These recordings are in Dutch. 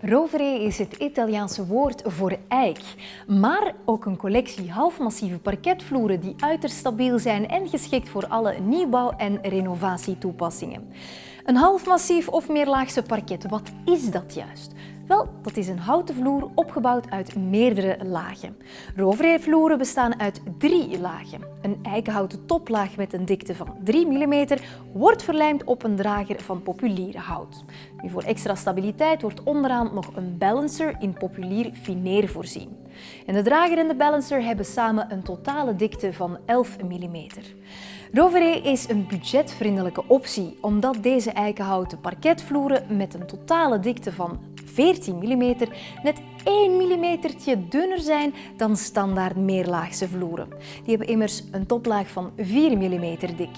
Rovere is het Italiaanse woord voor eik, maar ook een collectie halfmassieve parketvloeren die uiterst stabiel zijn en geschikt voor alle nieuwbouw- en renovatietoepassingen. Een halfmassief of meerlaagse parket, wat is dat juist? Wel, dat is een houten vloer opgebouwd uit meerdere lagen. Roverheervloeren bestaan uit drie lagen. Een eikenhouten toplaag met een dikte van 3 mm wordt verlijmd op een drager van populier hout. Nu, voor extra stabiliteit wordt onderaan nog een balancer in populier fineer voorzien. En de drager en de balancer hebben samen een totale dikte van 11 mm. Rovere is een budgetvriendelijke optie omdat deze eikenhouten parketvloeren met een totale dikte van 14 mm net 1 mm dunner zijn dan standaard meerlaagse vloeren. Die hebben immers een toplaag van 4 mm dik.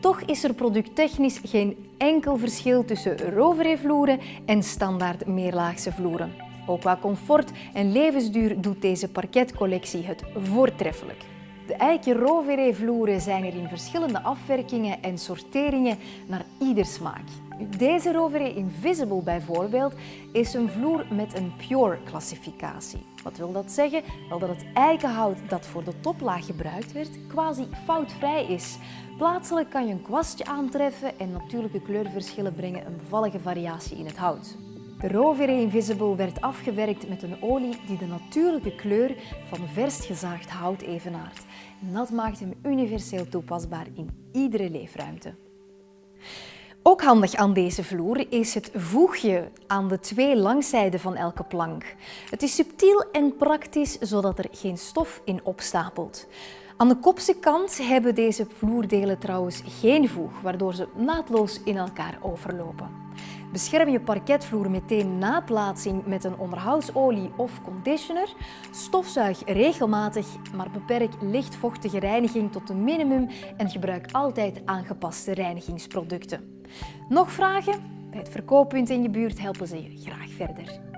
Toch is er producttechnisch geen enkel verschil tussen Rovere-vloeren en standaard meerlaagse vloeren. Ook qua comfort en levensduur doet deze parketcollectie het voortreffelijk. De eiken Rovere vloeren zijn er in verschillende afwerkingen en sorteringen naar ieder smaak. Deze Rovere Invisible bijvoorbeeld is een vloer met een Pure klassificatie. Wat wil dat zeggen? Wel dat het eikenhout dat voor de toplaag gebruikt werd quasi foutvrij is. Plaatselijk kan je een kwastje aantreffen en natuurlijke kleurverschillen brengen een bevallige variatie in het hout. De Rovere Invisible werd afgewerkt met een olie die de natuurlijke kleur van vers gezaagd hout evenaart. En dat maakt hem universeel toepasbaar in iedere leefruimte. Ook handig aan deze vloer is het voegje aan de twee langzijden van elke plank. Het is subtiel en praktisch, zodat er geen stof in opstapelt. Aan de kopse kant hebben deze vloerdelen trouwens geen voeg, waardoor ze naadloos in elkaar overlopen. Bescherm je parketvloer meteen na plaatsing met een onderhoudsolie of conditioner. Stofzuig regelmatig, maar beperk lichtvochtige reiniging tot een minimum en gebruik altijd aangepaste reinigingsproducten. Nog vragen? Bij het verkooppunt in je buurt helpen ze je graag verder.